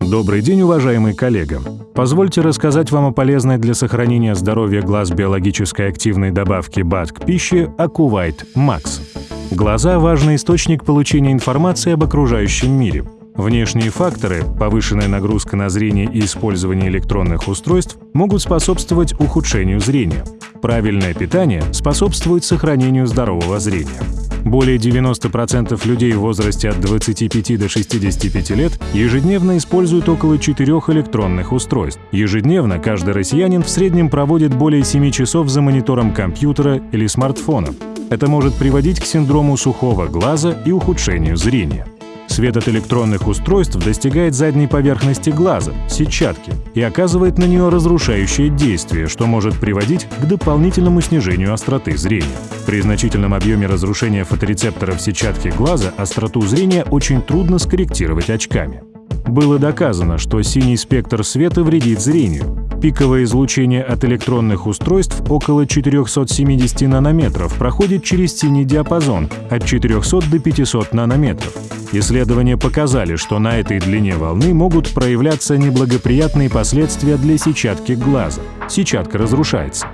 Добрый день, уважаемый коллега! Позвольте рассказать вам о полезной для сохранения здоровья глаз биологической активной добавки БАД к пище Акувайт Макс. Глаза – важный источник получения информации об окружающем мире. Внешние факторы, повышенная нагрузка на зрение и использование электронных устройств могут способствовать ухудшению зрения. Правильное питание способствует сохранению здорового зрения. Более 90% людей в возрасте от 25 до 65 лет ежедневно используют около 4 электронных устройств. Ежедневно каждый россиянин в среднем проводит более 7 часов за монитором компьютера или смартфона. Это может приводить к синдрому сухого глаза и ухудшению зрения. Свет от электронных устройств достигает задней поверхности глаза, сетчатки, и оказывает на нее разрушающее действие, что может приводить к дополнительному снижению остроты зрения. При значительном объеме разрушения фоторецепторов сетчатки глаза остроту зрения очень трудно скорректировать очками. Было доказано, что синий спектр света вредит зрению. Пиковое излучение от электронных устройств около 470 нанометров проходит через синий диапазон от 400 до 500 нанометров. Исследования показали, что на этой длине волны могут проявляться неблагоприятные последствия для сетчатки глаза. Сетчатка разрушается.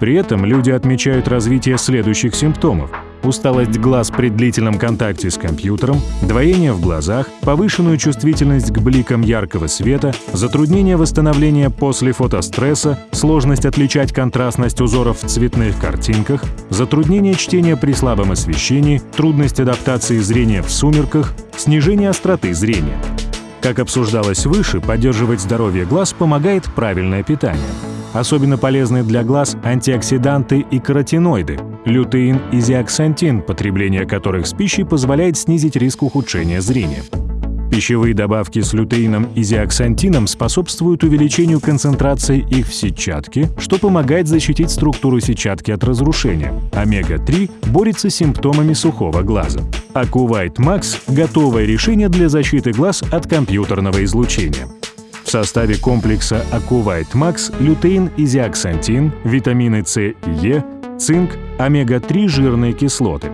При этом люди отмечают развитие следующих симптомов усталость глаз при длительном контакте с компьютером, двоение в глазах, повышенную чувствительность к бликам яркого света, затруднение восстановления после фотостресса, сложность отличать контрастность узоров в цветных картинках, затруднение чтения при слабом освещении, трудность адаптации зрения в сумерках, снижение остроты зрения. Как обсуждалось выше, поддерживать здоровье глаз помогает правильное питание. Особенно полезны для глаз антиоксиданты и каротиноиды, лютеин и зиаксантин, потребление которых с пищей позволяет снизить риск ухудшения зрения. Пищевые добавки с лютеином и зиаксантином способствуют увеличению концентрации их в сетчатке, что помогает защитить структуру сетчатки от разрушения. Омега-3 борется с симптомами сухого глаза. Акувайт Max – готовое решение для защиты глаз от компьютерного излучения. В составе комплекса Акувайт Max лютеин и зиаксантин, витамины С и Е, цинк, омега-3 жирные кислоты.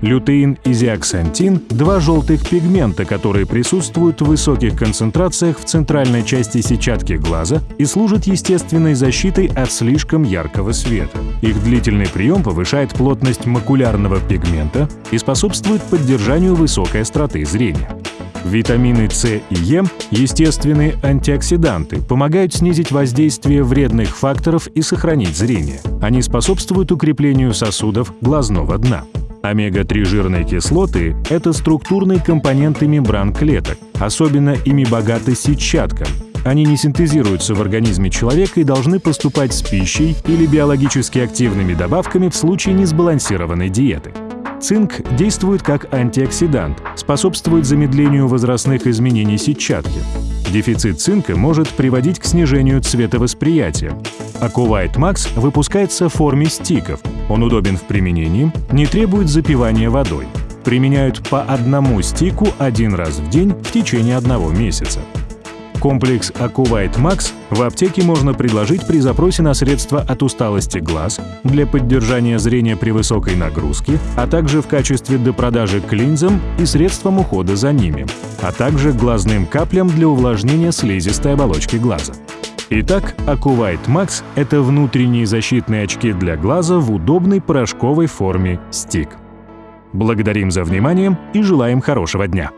Лютеин и зиаксантин – два желтых пигмента, которые присутствуют в высоких концентрациях в центральной части сетчатки глаза и служат естественной защитой от слишком яркого света. Их длительный прием повышает плотность макулярного пигмента и способствует поддержанию высокой остроты зрения. Витамины С и Е – естественные антиоксиданты, помогают снизить воздействие вредных факторов и сохранить зрение. Они способствуют укреплению сосудов глазного дна. Омега-3 жирные кислоты – это структурные компоненты мембран клеток, особенно ими богата сетчатка. Они не синтезируются в организме человека и должны поступать с пищей или биологически активными добавками в случае несбалансированной диеты. Цинк действует как антиоксидант, способствует замедлению возрастных изменений сетчатки. Дефицит цинка может приводить к снижению цветовосприятия. Акувайт Max выпускается в форме стиков. Он удобен в применении, не требует запивания водой. Применяют по одному стику один раз в день в течение одного месяца. Комплекс Акувайт Max в аптеке можно предложить при запросе на средства от усталости глаз, для поддержания зрения при высокой нагрузке, а также в качестве допродажи к линзам и средствам ухода за ними, а также глазным каплям для увлажнения слизистой оболочки глаза. Итак, Акувайт Max — это внутренние защитные очки для глаза в удобной порошковой форме стик. Благодарим за внимание и желаем хорошего дня!